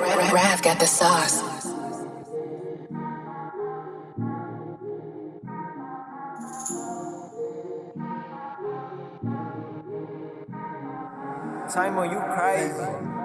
Rav got the sauce. Simon, you crazy.